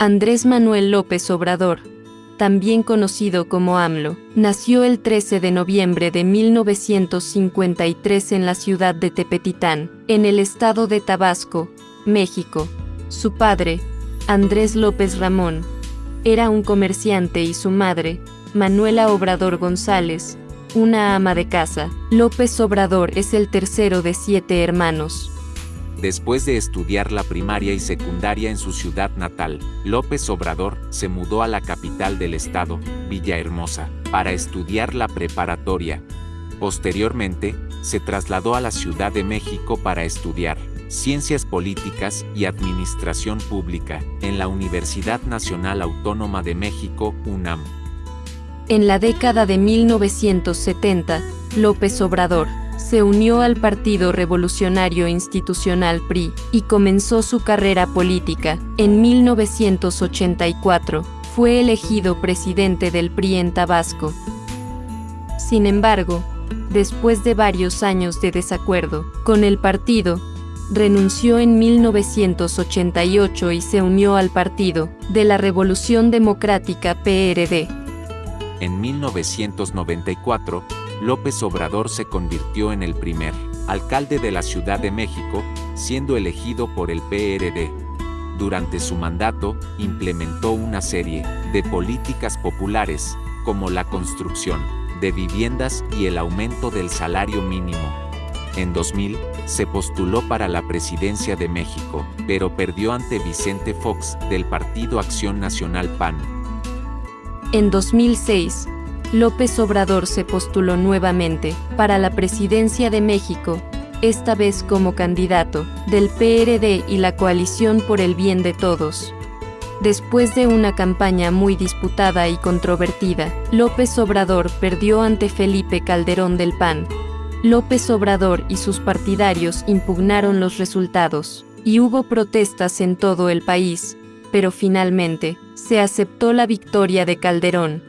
Andrés Manuel López Obrador, también conocido como AMLO, nació el 13 de noviembre de 1953 en la ciudad de Tepetitán, en el estado de Tabasco, México. Su padre, Andrés López Ramón, era un comerciante y su madre, Manuela Obrador González, una ama de casa. López Obrador es el tercero de siete hermanos. Después de estudiar la primaria y secundaria en su ciudad natal, López Obrador se mudó a la capital del estado, Villahermosa, para estudiar la preparatoria. Posteriormente, se trasladó a la Ciudad de México para estudiar Ciencias Políticas y Administración Pública en la Universidad Nacional Autónoma de México, UNAM. En la década de 1970, López Obrador se unió al Partido Revolucionario Institucional PRI y comenzó su carrera política. En 1984, fue elegido presidente del PRI en Tabasco. Sin embargo, después de varios años de desacuerdo con el partido, renunció en 1988 y se unió al Partido de la Revolución Democrática PRD. En 1994, López Obrador se convirtió en el primer alcalde de la Ciudad de México, siendo elegido por el PRD. Durante su mandato, implementó una serie de políticas populares, como la construcción de viviendas y el aumento del salario mínimo. En 2000, se postuló para la presidencia de México, pero perdió ante Vicente Fox, del Partido Acción Nacional PAN. En 2006, López Obrador se postuló nuevamente para la presidencia de México, esta vez como candidato del PRD y la coalición por el bien de todos. Después de una campaña muy disputada y controvertida, López Obrador perdió ante Felipe Calderón del PAN. López Obrador y sus partidarios impugnaron los resultados, y hubo protestas en todo el país, pero finalmente, se aceptó la victoria de Calderón,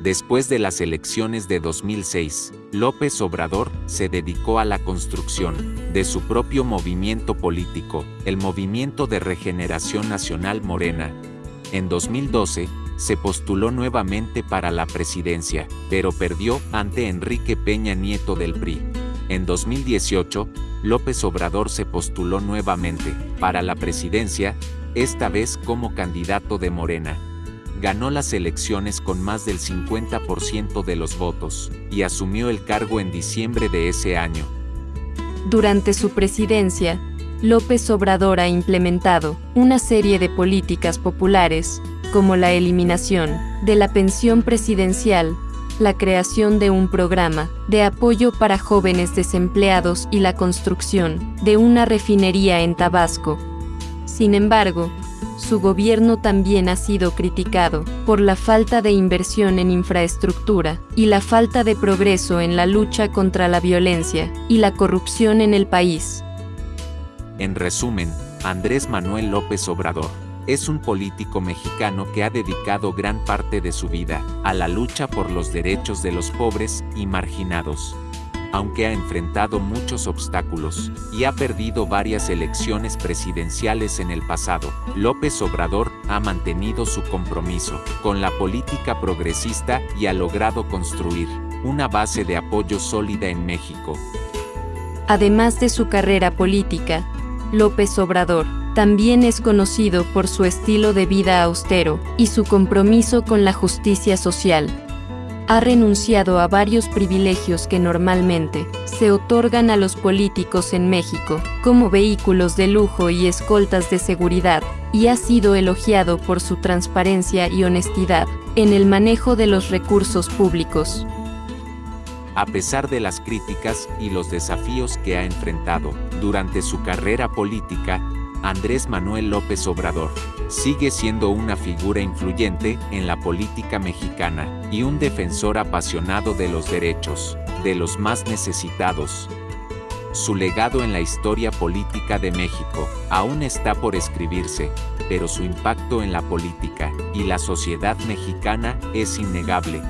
Después de las elecciones de 2006, López Obrador se dedicó a la construcción de su propio movimiento político, el Movimiento de Regeneración Nacional Morena. En 2012, se postuló nuevamente para la presidencia, pero perdió ante Enrique Peña Nieto del PRI. En 2018, López Obrador se postuló nuevamente para la presidencia, esta vez como candidato de Morena ganó las elecciones con más del 50% de los votos, y asumió el cargo en diciembre de ese año. Durante su presidencia, López Obrador ha implementado una serie de políticas populares, como la eliminación de la pensión presidencial, la creación de un programa de apoyo para jóvenes desempleados y la construcción de una refinería en Tabasco. Sin embargo, su gobierno también ha sido criticado por la falta de inversión en infraestructura y la falta de progreso en la lucha contra la violencia y la corrupción en el país. En resumen, Andrés Manuel López Obrador es un político mexicano que ha dedicado gran parte de su vida a la lucha por los derechos de los pobres y marginados aunque ha enfrentado muchos obstáculos y ha perdido varias elecciones presidenciales en el pasado, López Obrador ha mantenido su compromiso con la política progresista y ha logrado construir una base de apoyo sólida en México. Además de su carrera política, López Obrador también es conocido por su estilo de vida austero y su compromiso con la justicia social ha renunciado a varios privilegios que normalmente se otorgan a los políticos en México, como vehículos de lujo y escoltas de seguridad, y ha sido elogiado por su transparencia y honestidad en el manejo de los recursos públicos. A pesar de las críticas y los desafíos que ha enfrentado durante su carrera política, Andrés Manuel López Obrador, sigue siendo una figura influyente en la política mexicana y un defensor apasionado de los derechos de los más necesitados. Su legado en la historia política de México aún está por escribirse, pero su impacto en la política y la sociedad mexicana es innegable.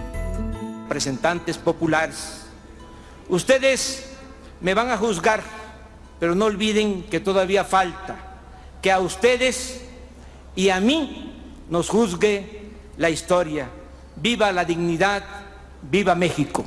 Representantes populares, ustedes me van a juzgar, pero no olviden que todavía falta que a ustedes y a mí nos juzgue la historia. Viva la dignidad, viva México.